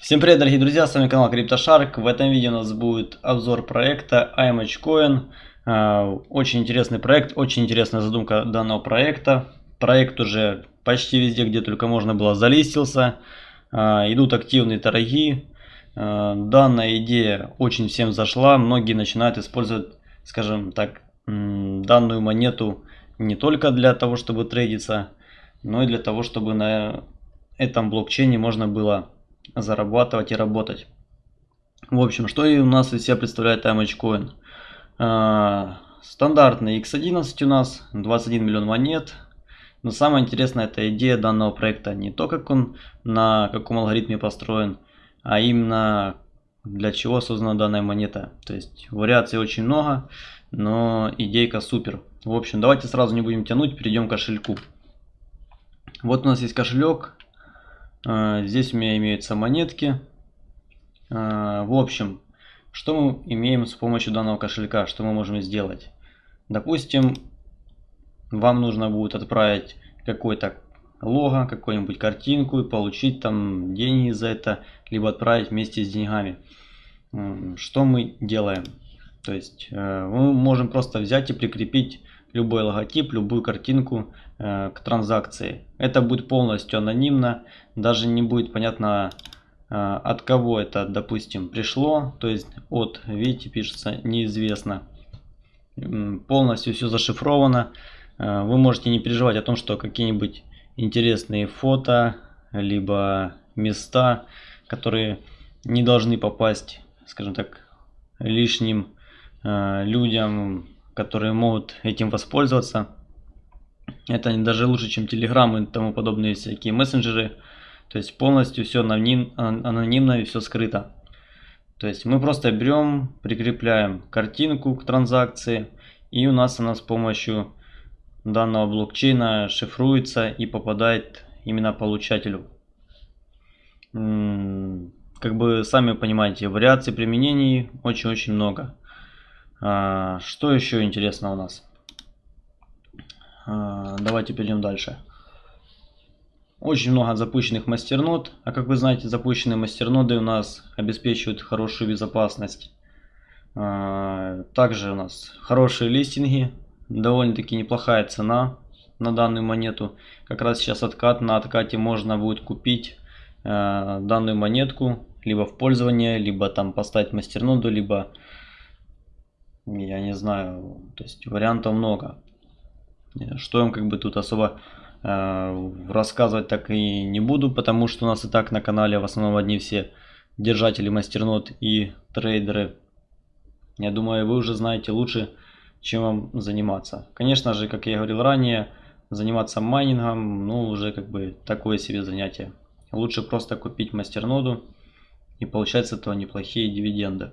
Всем привет, дорогие друзья, с вами канал CryptoShark. В этом видео у нас будет обзор проекта IMHCoin. А, очень интересный проект, очень интересная задумка данного проекта. Проект уже почти везде, где только можно было, залистился. А, идут активные торги. А, данная идея очень всем зашла. Многие начинают использовать, скажем так, данную монету не только для того, чтобы трейдиться, но и для того, чтобы на этом блокчейне можно было зарабатывать и работать. В общем, что и у нас из себя представляет MHCoin? А, стандартный X11 у нас, 21 миллион монет. Но самое интересное это идея данного проекта. Не то, как он на каком алгоритме построен, а именно для чего создана данная монета. То есть вариаций очень много, но идейка супер. В общем, давайте сразу не будем тянуть, перейдем к кошельку. Вот у нас есть кошелек, здесь у меня имеются монетки. А, в общем, что мы имеем с помощью данного кошелька? Что мы можем сделать? Допустим, вам нужно будет отправить какой-то лого, какую-нибудь картинку и получить там деньги за это, либо отправить вместе с деньгами. Что мы делаем? То есть э, мы можем просто взять и прикрепить любой логотип, любую картинку э, к транзакции. Это будет полностью анонимно, даже не будет понятно э, от кого это, допустим, пришло, то есть от, видите, пишется неизвестно. Полностью все зашифровано. Э, вы можете не переживать о том, что какие-нибудь интересные фото, либо места, которые не должны попасть, скажем так, лишним людям которые могут этим воспользоваться. Это даже лучше, чем Telegram и тому подобные всякие мессенджеры. То есть полностью все аноним, анонимно и все скрыто. То есть мы просто берем, прикрепляем картинку к транзакции. И у нас она с помощью данного блокчейна шифруется и попадает именно получателю. Как бы сами понимаете, вариаций применений очень-очень много. А, что еще интересно у нас? А, давайте перейдем дальше. Очень много запущенных мастернод. А как вы знаете, запущенные мастерноды у нас обеспечивают хорошую безопасность. А, также у нас хорошие листинги. Довольно-таки неплохая цена на данную монету. Как раз сейчас откат. На откате можно будет купить данную монетку. Либо в пользование, либо там поставить мастерноду, либо я не знаю, то есть вариантов много. Что им как бы тут особо э, рассказывать так и не буду, потому что у нас и так на канале в основном одни все держатели мастернот и трейдеры. Я думаю, вы уже знаете лучше, чем вам заниматься. Конечно же, как я говорил ранее, заниматься майнингом, ну, уже как бы такое себе занятие. Лучше просто купить мастерноду и получать с этого неплохие дивиденды.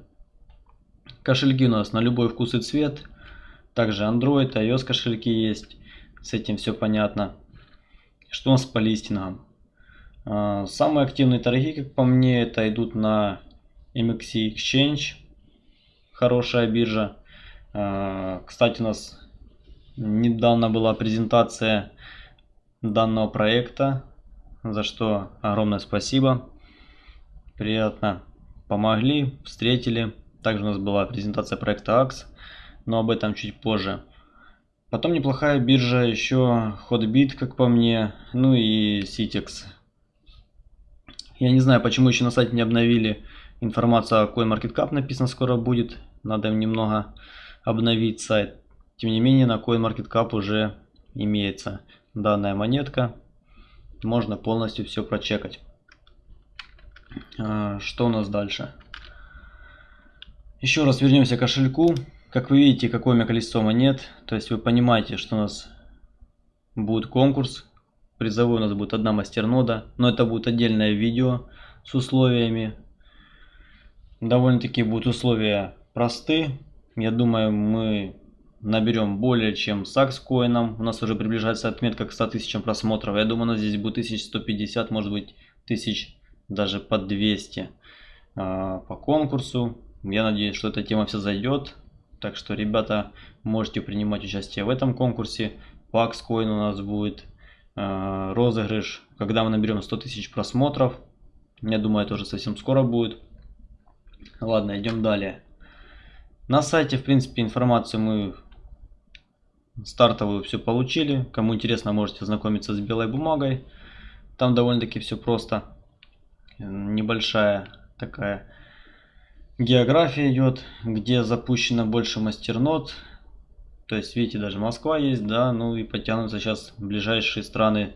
Кошельки у нас на любой вкус и цвет. Также Android, iOS кошельки есть. С этим все понятно. Что у нас по листингам? А, самые активные торги, как по мне, это идут на MXC Exchange. Хорошая биржа. А, кстати, у нас недавно была презентация данного проекта, за что огромное спасибо. Приятно помогли, встретили. Также у нас была презентация проекта AX, но об этом чуть позже. Потом неплохая биржа еще Hotbit, как по мне, ну и Citex. Я не знаю, почему еще на сайте не обновили информацию о CoinMarketCap, написано скоро будет. Надо им немного обновить сайт. Тем не менее, на CoinMarketCap уже имеется данная монетка. Можно полностью все прочекать. А, что у нас дальше? Еще раз вернемся к кошельку. Как вы видите, какое у меня количество монет. То есть вы понимаете, что у нас будет конкурс. Призовой у нас будет одна мастернода. Но это будет отдельное видео с условиями. Довольно-таки будут условия просты. Я думаю, мы наберем более чем с акскоином. У нас уже приближается отметка к 100 тысячам просмотров. Я думаю, у нас здесь будет 1150, может быть, тысяч даже под 200 а, по конкурсу. Я надеюсь, что эта тема вся зайдет. Так что, ребята, можете принимать участие в этом конкурсе. Axcoin у нас будет э, розыгрыш, когда мы наберем 100 тысяч просмотров. Я думаю, это уже совсем скоро будет. Ладно, идем далее. На сайте, в принципе, информацию мы стартовую все получили. Кому интересно, можете ознакомиться с белой бумагой. Там довольно-таки все просто. Небольшая такая география идет, где запущено больше мастернод. То есть, видите, даже Москва есть, да, ну и потянутся сейчас ближайшие страны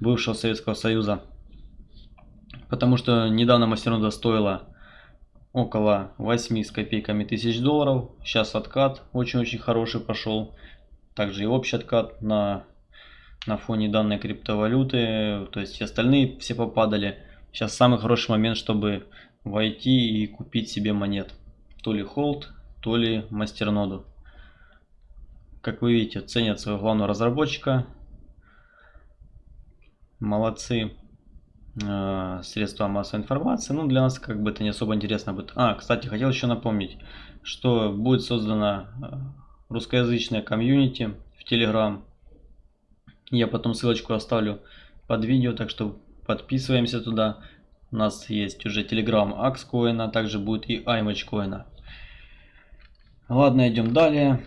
бывшего Советского Союза. Потому что недавно мастернода стоила около 8 с копейками тысяч долларов. Сейчас откат очень-очень хороший пошел. Также и общий откат на, на фоне данной криптовалюты. То есть остальные все попадали. Сейчас самый хороший момент, чтобы войти и купить себе монет. То ли холд, то ли мастерноду. Как вы видите, ценят своего главного разработчика. Молодцы. Э, средства массовой информации. Ну, для нас как бы это не особо интересно будет. А, кстати, хотел еще напомнить, что будет создана э, русскоязычная комьюнити в Telegram. Я потом ссылочку оставлю под видео, так что подписываемся туда. У нас есть уже Telegram Axcoin, а также будет и iMatchCoin. Ладно, идем далее.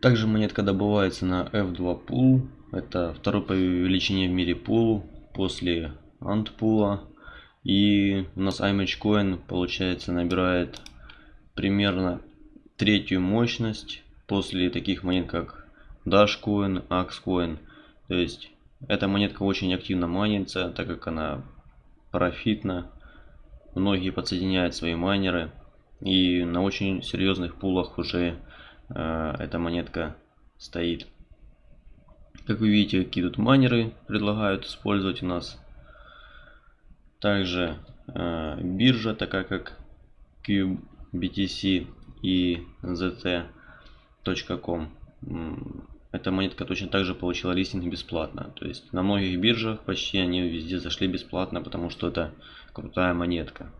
Также монетка добывается на F2 Pool. Это второй по величине в мире пул после антпула. И у нас iMatchCoin получается набирает примерно третью мощность после таких монет как Dashcoin, Axcoin. То есть эта монетка очень активно майнится, так как она профитна. Многие подсоединяют свои майнеры. И на очень серьезных пулах уже э, эта монетка стоит. Как вы видите, какие тут майнеры предлагают использовать у нас. Также э, биржа, такая как Cube, BTC и ZT.com. Эта монетка точно так же получила листинг бесплатно. То есть на многих биржах почти они везде зашли бесплатно, потому что это крутая монетка.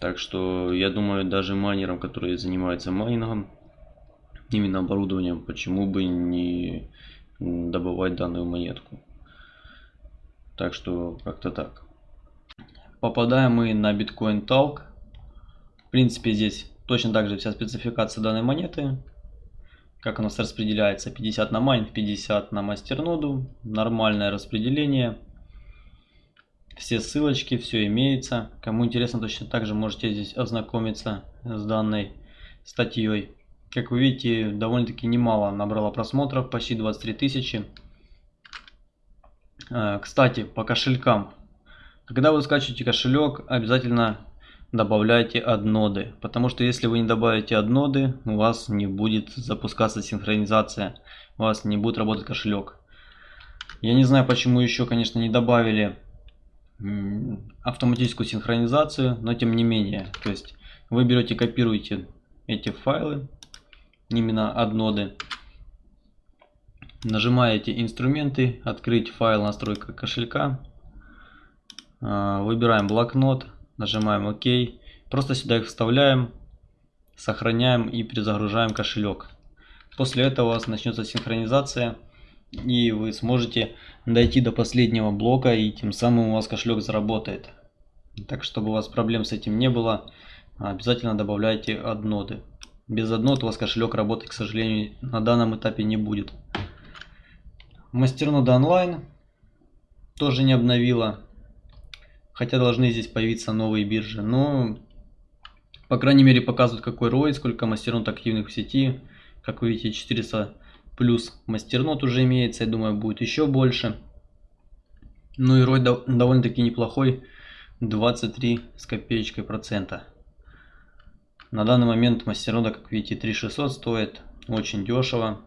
Так что я думаю, даже майнерам, которые занимаются майнингом, именно оборудованием, почему бы не добывать данную монетку. Так что как-то так. Попадаем мы на Bitcoin Talk. В принципе, здесь точно так же вся спецификация данной монеты. Как у нас распределяется 50 на майн, 50 на мастерноду. Нормальное распределение. Все ссылочки, все имеется. Кому интересно, точно так же можете здесь ознакомиться с данной статьей. Как вы видите, довольно-таки немало набрала просмотров, почти 23 тысячи. Э, кстати, по кошелькам. Когда вы скачиваете кошелек, обязательно добавляйте адноды. Потому что если вы не добавите адноды, у вас не будет запускаться синхронизация. У вас не будет работать кошелек. Я не знаю, почему еще, конечно, не добавили автоматическую синхронизацию, но тем не менее. То есть вы берете, копируете эти файлы, именно адноды. Нажимаете инструменты, открыть файл настройка кошелька. А, выбираем блокнот, нажимаем ОК. Просто сюда их вставляем, сохраняем и перезагружаем кошелек. После этого у вас начнется синхронизация и вы сможете дойти до последнего блока и тем самым у вас кошелек заработает. Так, чтобы у вас проблем с этим не было, обязательно добавляйте адноды. Без аднод у вас кошелек работать, к сожалению, на данном этапе не будет. Мастернода онлайн тоже не обновила. Хотя должны здесь появиться новые биржи. Но, по крайней мере, показывают какой ROI, сколько мастернод активных в сети. Как вы видите, 400 плюс мастернод уже имеется. Я думаю, будет еще больше. Ну и ROI довольно-таки неплохой. 23 с копеечкой процента. На данный момент мастернода, как видите, 3600 стоит. Очень дешево.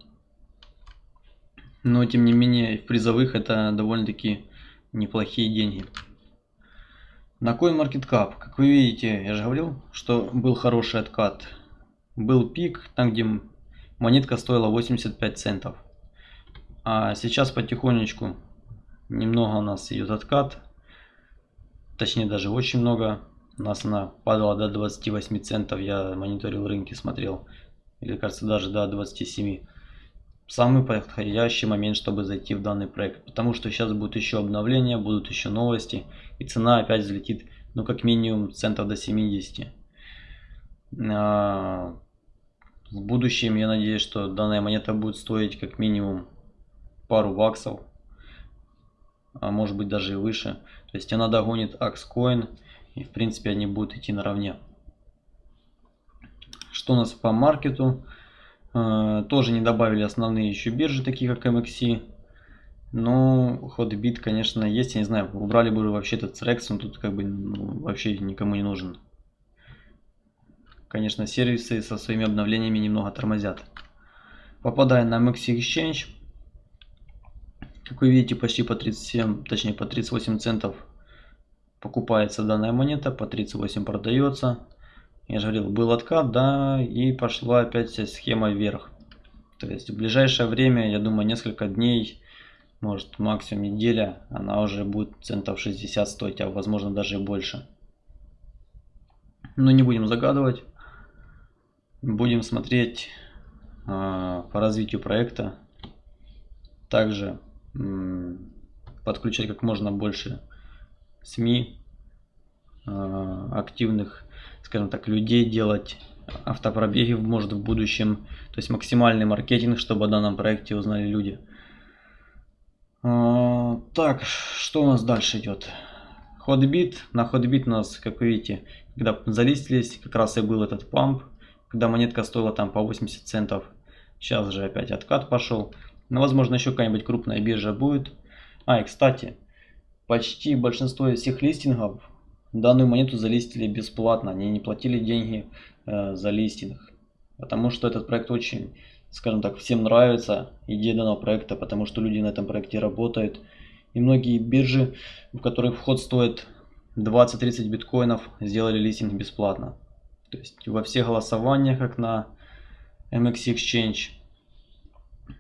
Но тем не менее в призовых это довольно-таки неплохие деньги. На CoinMarketCap, как вы видите, я же говорил, что был хороший откат. Был пик, там где монетка стоила 85 центов. А сейчас потихонечку немного у нас идет откат. Точнее даже очень много. У нас она падала до 28 центов. Я мониторил рынки, смотрел. Или кажется даже до 27. Самый подходящий момент, чтобы зайти в данный проект. Потому что сейчас будут еще обновления, будут еще новости. И цена опять взлетит, ну, как минимум, центов до 70. А, в будущем я надеюсь, что данная монета будет стоить как минимум пару баксов. А может быть даже и выше. То есть она догонит Axcoin. И в принципе они будут идти наравне. Что у нас по маркету? Э, тоже не добавили основные еще биржи, такие как MXC. Но HotBit, конечно, есть. Я не знаю, убрали бы вообще этот Rex, он тут как бы ну, вообще никому не нужен. Конечно, сервисы со своими обновлениями немного тормозят. Попадая на MXC Exchange, как вы видите, почти по 37, точнее по 38 центов покупается данная монета, по 38 продается. Я же говорил, был откат, да, и пошла опять схема вверх. То есть в ближайшее время, я думаю, несколько дней, может максимум неделя, она уже будет центов 60 стоить, а возможно даже и больше. Но не будем загадывать. Будем смотреть э, по развитию проекта. Также э, подключать как можно больше СМИ, э, активных скажем так, людей делать автопробеги может в будущем. То есть максимальный маркетинг, чтобы о данном проекте узнали люди. А, так, что у нас дальше идет? Ходбит. На ходбит у нас, как вы видите, когда залистились, как раз и был этот памп, когда монетка стоила там по 80 центов. Сейчас же опять откат пошел. Но возможно еще какая-нибудь крупная биржа будет. А, и кстати, почти большинство из всех листингов Данную монету залистили бесплатно, они не платили деньги э, за листинг. Потому что этот проект очень, скажем так, всем нравится, идея данного проекта, потому что люди на этом проекте работают. И многие биржи, в которых вход стоит 20-30 биткоинов, сделали листинг бесплатно. То есть во всех голосованиях, как на MX Exchange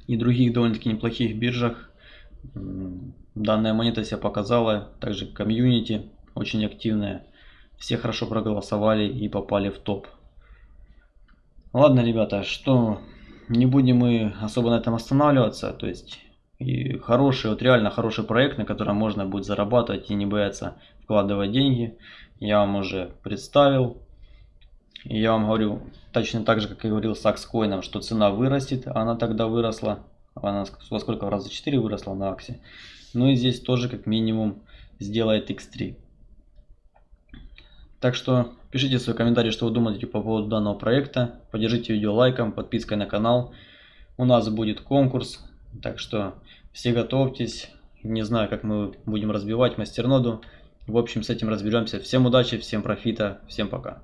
и других довольно-таки неплохих биржах, данная монета себя показала, также комьюнити очень активная. Все хорошо проголосовали и попали в топ. Ладно, ребята, что не будем мы особо на этом останавливаться. То есть и хороший, вот реально хороший проект, на котором можно будет зарабатывать и не бояться вкладывать деньги. Я вам уже представил. И я вам говорю точно так же, как и говорил с Акскоином, что цена вырастет. Она тогда выросла. Она во сколько? Раза 4 выросла на Аксе. Ну и здесь тоже как минимум сделает X3. Так что пишите свои комментарии, что вы думаете по поводу данного проекта. Поддержите видео лайком, подпиской на канал. У нас будет конкурс, так что все готовьтесь. Не знаю, как мы будем разбивать мастерноду. В общем, с этим разберемся. Всем удачи, всем профита, всем пока.